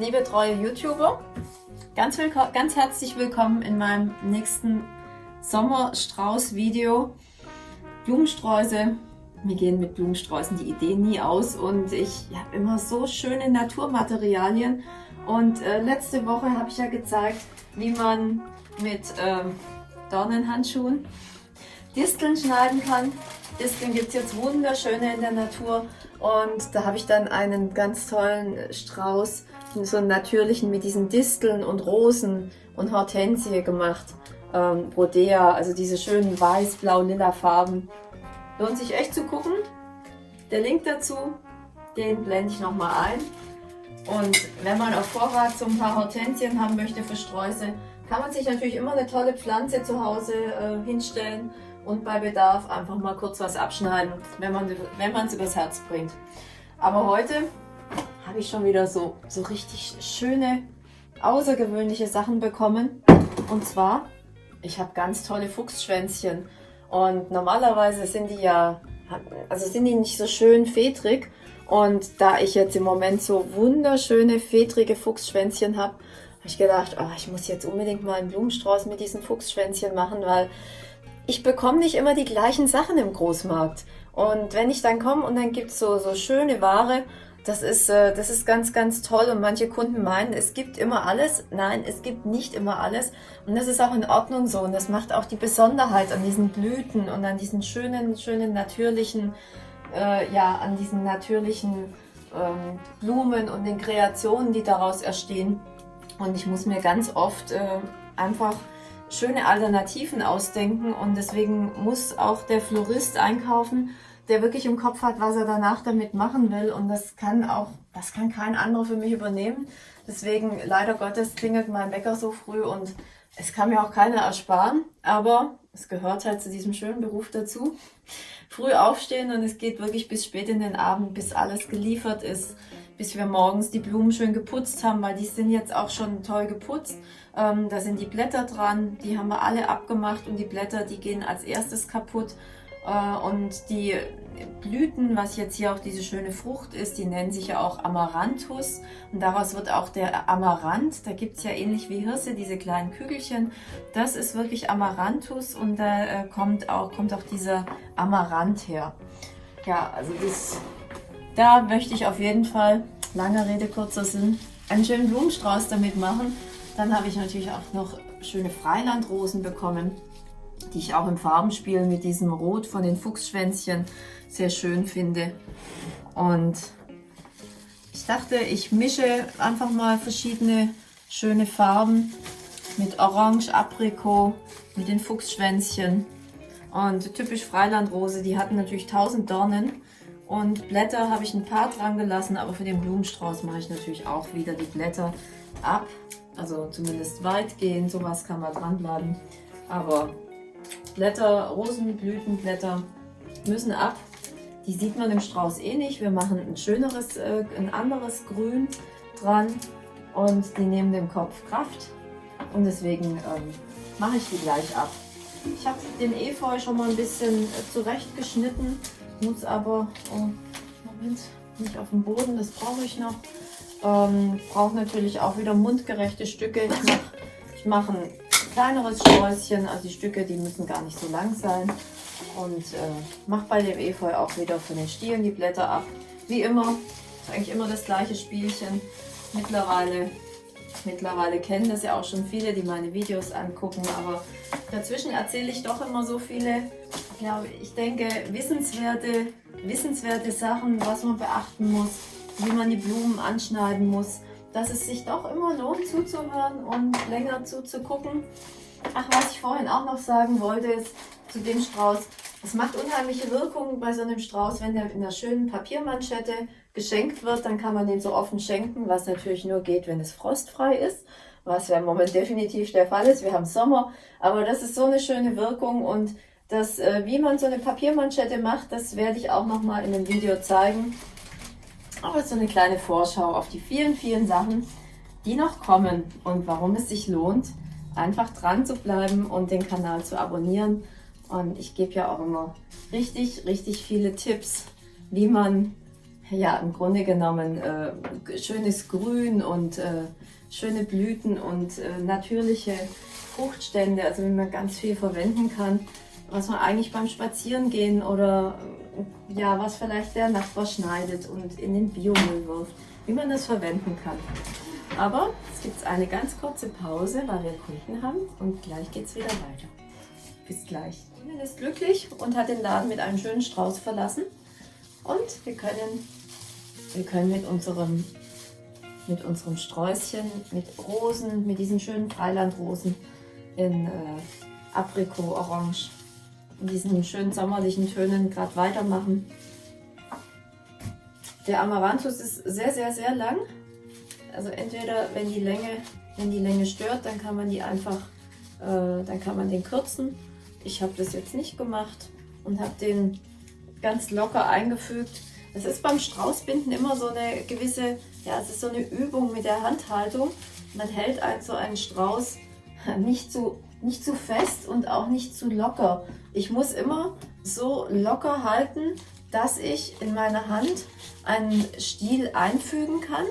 liebe treue YouTuber, ganz, ganz herzlich willkommen in meinem nächsten Sommerstrauß-Video. Blumensträuße, mir gehen mit Blumensträußen die Ideen nie aus und ich habe immer so schöne Naturmaterialien und äh, letzte Woche habe ich ja gezeigt, wie man mit ähm, Dornenhandschuhen Disteln schneiden kann. Disteln gibt es jetzt wunderschöne in der Natur und da habe ich dann einen ganz tollen Strauß, so einen natürlichen mit diesen Disteln und Rosen und Hortensie gemacht. Ähm, Brodea, also diese schönen weiß, blau, lila Farben. Lohnt sich echt zu gucken. Der Link dazu, den blende ich nochmal ein. Und wenn man auf Vorrat so ein paar Hortensien haben möchte für Sträuße, kann man sich natürlich immer eine tolle Pflanze zu Hause äh, hinstellen und bei Bedarf einfach mal kurz was abschneiden, wenn man wenn es übers Herz bringt. Aber heute habe ich schon wieder so, so richtig schöne, außergewöhnliche Sachen bekommen. Und zwar, ich habe ganz tolle Fuchsschwänzchen. Und normalerweise sind die ja, also sind die nicht so schön fedrig. Und da ich jetzt im Moment so wunderschöne, fedrige Fuchsschwänzchen habe, habe ich gedacht, oh, ich muss jetzt unbedingt mal einen Blumenstrauß mit diesen Fuchsschwänzchen machen, weil ich bekomme nicht immer die gleichen Sachen im Großmarkt. Und wenn ich dann komme und dann gibt es so, so schöne Ware, das ist, äh, das ist ganz, ganz toll. Und manche Kunden meinen, es gibt immer alles. Nein, es gibt nicht immer alles. Und das ist auch in Ordnung so. Und das macht auch die Besonderheit an diesen Blüten und an diesen schönen, schönen, natürlichen, äh, ja, an diesen natürlichen ähm, Blumen und den Kreationen, die daraus entstehen. Und ich muss mir ganz oft äh, einfach schöne Alternativen ausdenken und deswegen muss auch der Florist einkaufen, der wirklich im Kopf hat, was er danach damit machen will und das kann auch, das kann kein anderer für mich übernehmen. Deswegen leider Gottes klingelt mein Bäcker so früh und es kann mir auch keiner ersparen, aber es gehört halt zu diesem schönen Beruf dazu. Früh aufstehen und es geht wirklich bis spät in den Abend, bis alles geliefert ist bis wir morgens die Blumen schön geputzt haben, weil die sind jetzt auch schon toll geputzt. Ähm, da sind die Blätter dran, die haben wir alle abgemacht und die Blätter, die gehen als erstes kaputt. Äh, und die Blüten, was jetzt hier auch diese schöne Frucht ist, die nennen sich ja auch Amaranthus. Und daraus wird auch der Amaranth, da gibt es ja ähnlich wie Hirse diese kleinen Kügelchen. Das ist wirklich Amaranthus und da äh, kommt, auch, kommt auch dieser Amaranth her. Ja, also das da möchte ich auf jeden Fall, lange Rede, kurzer Sinn, einen schönen Blumenstrauß damit machen. Dann habe ich natürlich auch noch schöne Freilandrosen bekommen, die ich auch im Farbenspiel mit diesem Rot von den Fuchsschwänzchen sehr schön finde. Und ich dachte, ich mische einfach mal verschiedene schöne Farben mit Orange, Aprikot, mit den Fuchsschwänzchen. Und typisch Freilandrose, die hatten natürlich tausend Dornen. Und Blätter habe ich ein paar dran gelassen, aber für den Blumenstrauß mache ich natürlich auch wieder die Blätter ab. Also zumindest weitgehend, sowas kann man dranbleiben. Aber Blätter, Rosenblütenblätter müssen ab. Die sieht man im Strauß eh nicht. Wir machen ein schöneres, äh, ein anderes Grün dran und die nehmen dem Kopf Kraft. Und deswegen ähm, mache ich die gleich ab. Ich habe den Efeu schon mal ein bisschen äh, zurechtgeschnitten muss aber, oh, Moment, nicht auf dem Boden, das brauche ich noch. Ähm, brauche natürlich auch wieder mundgerechte Stücke. Ich mache mach ein kleineres Sträußchen, also die Stücke, die müssen gar nicht so lang sein. Und äh, mache bei dem Efeu auch wieder von den Stielen die Blätter ab. Wie immer, ist eigentlich immer das gleiche Spielchen. Mittlerweile, mittlerweile kennen das ja auch schon viele, die meine Videos angucken, aber dazwischen erzähle ich doch immer so viele glaube, ich denke, wissenswerte, wissenswerte Sachen, was man beachten muss, wie man die Blumen anschneiden muss, dass es sich doch immer lohnt zuzuhören und länger zuzugucken. Ach, was ich vorhin auch noch sagen wollte, ist zu dem Strauß, es macht unheimliche Wirkung bei so einem Strauß, wenn der in einer schönen Papiermanschette geschenkt wird, dann kann man den so offen schenken, was natürlich nur geht, wenn es frostfrei ist, was ja im Moment definitiv der Fall ist. Wir haben Sommer, aber das ist so eine schöne Wirkung und das, äh, wie man so eine Papiermanschette macht, das werde ich auch noch mal in einem Video zeigen. Aber so eine kleine Vorschau auf die vielen, vielen Sachen, die noch kommen und warum es sich lohnt, einfach dran zu bleiben und den Kanal zu abonnieren. Und ich gebe ja auch immer richtig, richtig viele Tipps, wie man ja, im Grunde genommen äh, schönes Grün und äh, schöne Blüten und äh, natürliche Fruchtstände, also wie man ganz viel verwenden kann, was man eigentlich beim Spazierengehen oder äh, ja, was vielleicht der Nachbar schneidet und in den Biomüll wirft, wie man das verwenden kann. Aber es gibt eine ganz kurze Pause, weil wir Kunden haben und gleich geht es wieder weiter. Bis gleich. Ihnen ist glücklich und hat den Laden mit einem schönen Strauß verlassen. Und wir können, wir können mit unserem, mit unserem Sträußchen, mit Rosen, mit diesen schönen Freilandrosen in äh, Aprikot, Orange, in diesen schönen sommerlichen Tönen gerade weitermachen. Der Amaranthus ist sehr, sehr, sehr lang. Also entweder, wenn die Länge, wenn die Länge stört, dann kann man die einfach, äh, dann kann man den kürzen. Ich habe das jetzt nicht gemacht und habe den ganz locker eingefügt. Es ist beim Straußbinden immer so eine gewisse, ja, es ist so eine Übung mit der Handhaltung. Man hält also einen Strauß nicht zu, nicht zu fest und auch nicht zu locker. Ich muss immer so locker halten, dass ich in meiner Hand einen Stiel einfügen kann.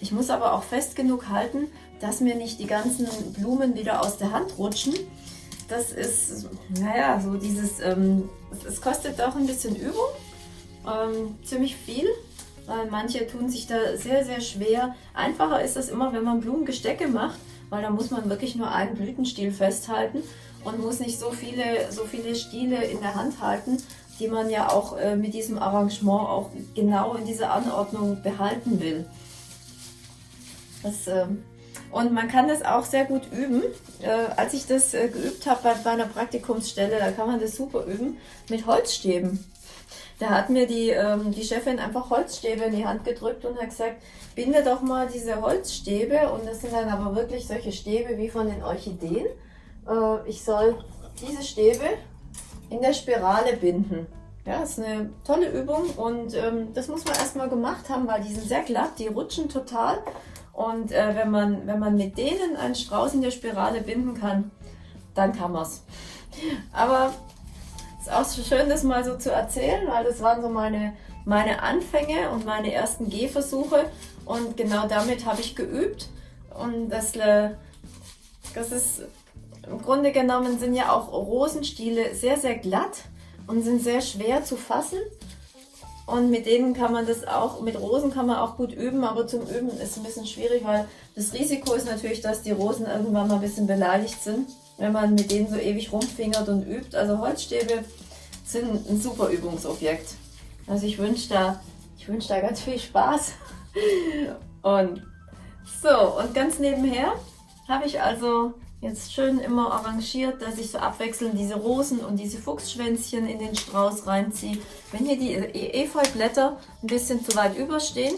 Ich muss aber auch fest genug halten, dass mir nicht die ganzen Blumen wieder aus der Hand rutschen. Das ist, naja, so dieses, ähm, es kostet auch ein bisschen Übung, ähm, ziemlich viel, weil manche tun sich da sehr, sehr schwer. Einfacher ist das immer, wenn man Blumengestecke macht, weil da muss man wirklich nur einen Blütenstiel festhalten und muss nicht so viele, so viele Stiele in der Hand halten, die man ja auch äh, mit diesem Arrangement auch genau in dieser Anordnung behalten will. Das, äh, und man kann das auch sehr gut üben. Äh, als ich das äh, geübt habe bei, bei einer Praktikumsstelle, da kann man das super üben mit Holzstäben. Da hat mir die, ähm, die Chefin einfach Holzstäbe in die Hand gedrückt und hat gesagt, binde doch mal diese Holzstäbe und das sind dann aber wirklich solche Stäbe wie von den Orchideen. Äh, ich soll diese Stäbe in der Spirale binden. Ja, ist eine tolle Übung und ähm, das muss man erstmal gemacht haben, weil die sind sehr glatt, die rutschen total. Und äh, wenn, man, wenn man mit denen einen Strauß in der Spirale binden kann, dann kann man es. Aber ist auch schön, das mal so zu erzählen, weil das waren so meine, meine Anfänge und meine ersten Gehversuche. Und genau damit habe ich geübt. Und das, äh, das ist im Grunde genommen sind ja auch Rosenstiele sehr, sehr glatt und sind sehr schwer zu fassen. Und mit denen kann man das auch, mit Rosen kann man auch gut üben, aber zum Üben ist es ein bisschen schwierig, weil das Risiko ist natürlich, dass die Rosen irgendwann mal ein bisschen beleidigt sind, wenn man mit denen so ewig rumfingert und übt. Also Holzstäbe sind ein super Übungsobjekt. Also ich wünsche da, ich wünsche da ganz viel Spaß. Und so, und ganz nebenher habe ich also Jetzt schön immer arrangiert, dass ich so abwechselnd diese Rosen und diese Fuchsschwänzchen in den Strauß reinziehe. Wenn hier die Efeublätter ein bisschen zu weit überstehen,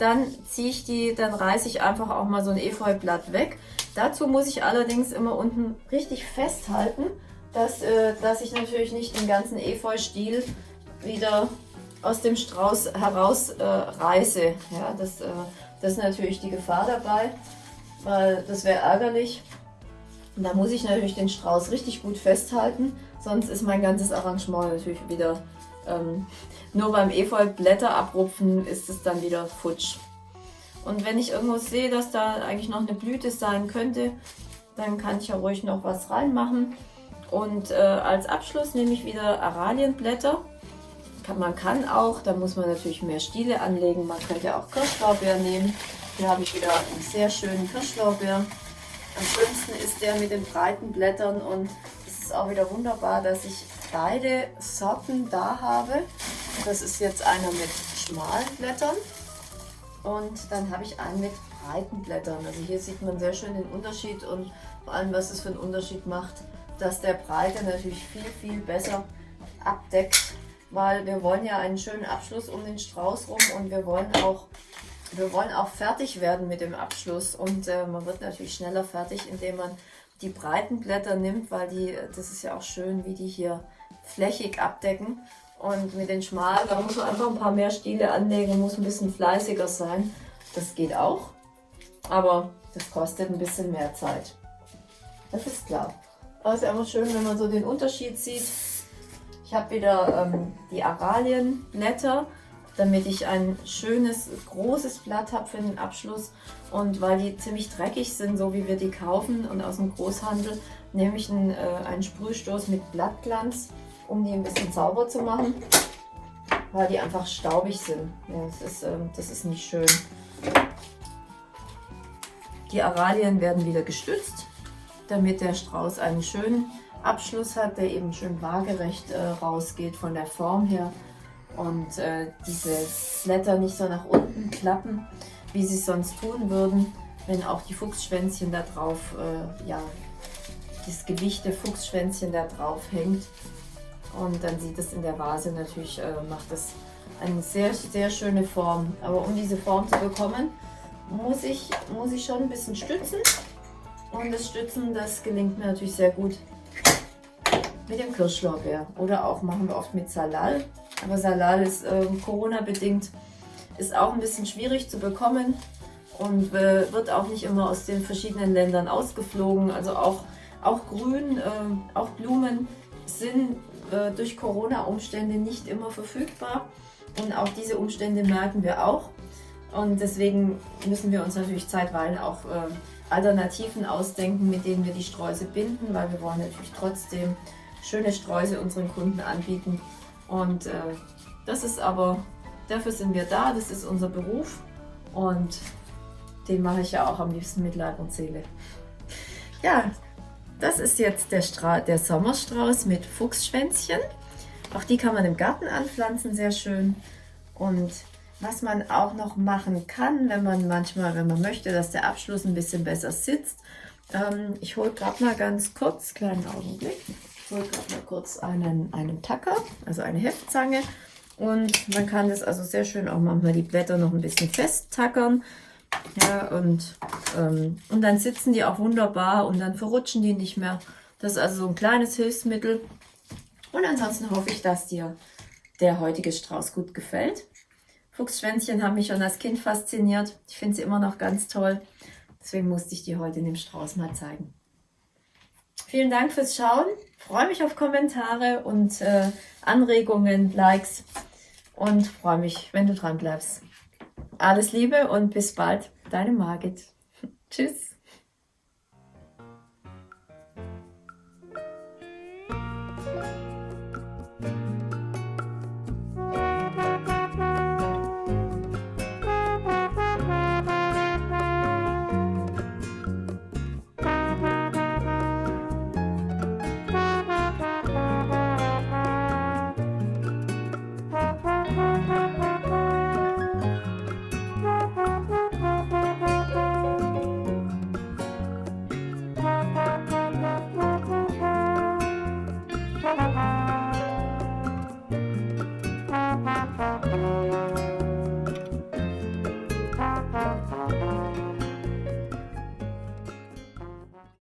dann ziehe ich die, dann reiße ich einfach auch mal so ein Efeublatt weg. Dazu muss ich allerdings immer unten richtig festhalten, dass, äh, dass ich natürlich nicht den ganzen Efeu-Stiel wieder aus dem Strauß heraus äh. Ja, das, äh, das ist natürlich die Gefahr dabei, weil das wäre ärgerlich. Und da muss ich natürlich den Strauß richtig gut festhalten, sonst ist mein ganzes Arrangement natürlich wieder, ähm, nur beim Efeu-Blätter abrupfen ist es dann wieder futsch. Und wenn ich irgendwo sehe, dass da eigentlich noch eine Blüte sein könnte, dann kann ich ja ruhig noch was reinmachen. Und äh, als Abschluss nehme ich wieder Aralienblätter. Kann, man kann auch, da muss man natürlich mehr Stiele anlegen. Man könnte auch Kirschlaubeer nehmen. Hier habe ich wieder einen sehr schönen Kirschlaubeer. Am schönsten ist der mit den breiten Blättern und es ist auch wieder wunderbar, dass ich beide Sorten da habe. Das ist jetzt einer mit schmalen Blättern und dann habe ich einen mit breiten Blättern. Also hier sieht man sehr schön den Unterschied und vor allem, was es für einen Unterschied macht, dass der breite natürlich viel, viel besser abdeckt, weil wir wollen ja einen schönen Abschluss um den Strauß rum und wir wollen auch wir wollen auch fertig werden mit dem Abschluss und äh, man wird natürlich schneller fertig, indem man die breiten Blätter nimmt, weil die, das ist ja auch schön, wie die hier flächig abdecken. Und mit den schmalen, da muss man einfach ein paar mehr Stiele anlegen, muss ein bisschen fleißiger sein. Das geht auch, aber das kostet ein bisschen mehr Zeit. Das ist klar. Aber es ist einfach schön, wenn man so den Unterschied sieht. Ich habe wieder ähm, die Aralienblätter damit ich ein schönes, großes Blatt habe für den Abschluss. Und weil die ziemlich dreckig sind, so wie wir die kaufen und aus dem Großhandel, nehme ich einen, äh, einen Sprühstoß mit Blattglanz, um die ein bisschen sauber zu machen, weil die einfach staubig sind. Ja, das, ist, äh, das ist nicht schön. Die Aralien werden wieder gestützt, damit der Strauß einen schönen Abschluss hat, der eben schön waagerecht äh, rausgeht von der Form her und äh, diese Blätter nicht so nach unten klappen, wie sie sonst tun würden, wenn auch die Fuchsschwänzchen da drauf, äh, ja, das Gewicht der Fuchsschwänzchen da drauf hängt. Und dann sieht es in der Vase natürlich, äh, macht das eine sehr, sehr schöne Form. Aber um diese Form zu bekommen, muss ich, muss ich schon ein bisschen stützen. Und das Stützen, das gelingt mir natürlich sehr gut mit dem Kirschlorbeer. Oder auch machen wir oft mit Salal. Aber Salal ist äh, Corona-bedingt, ist auch ein bisschen schwierig zu bekommen und äh, wird auch nicht immer aus den verschiedenen Ländern ausgeflogen. Also auch, auch Grün, äh, auch Blumen sind äh, durch Corona-Umstände nicht immer verfügbar. Und auch diese Umstände merken wir auch. Und deswegen müssen wir uns natürlich zeitweilig auch äh, Alternativen ausdenken, mit denen wir die Sträuße binden, weil wir wollen natürlich trotzdem schöne Sträuße unseren Kunden anbieten. Und äh, das ist aber, dafür sind wir da, das ist unser Beruf und den mache ich ja auch am liebsten mit Leib und Seele. Ja, das ist jetzt der, der Sommerstrauß mit Fuchsschwänzchen. Auch die kann man im Garten anpflanzen, sehr schön. Und was man auch noch machen kann, wenn man manchmal, wenn man möchte, dass der Abschluss ein bisschen besser sitzt. Ähm, ich hole gerade mal ganz kurz, kleinen Augenblick. Ich hole gerade mal kurz einen, einen Tacker, also eine Heftzange. Und man kann das also sehr schön auch manchmal die Blätter noch ein bisschen festtackern. Ja, und, ähm, und dann sitzen die auch wunderbar und dann verrutschen die nicht mehr. Das ist also so ein kleines Hilfsmittel. Und ansonsten hoffe ich, dass dir der heutige Strauß gut gefällt. Fuchsschwänzchen haben mich schon als Kind fasziniert. Ich finde sie immer noch ganz toll. Deswegen musste ich die heute in dem Strauß mal zeigen. Vielen Dank fürs Schauen. Freue mich auf Kommentare und äh, Anregungen, Likes und freue mich, wenn du dran bleibst. Alles Liebe und bis bald, deine Margit. Tschüss.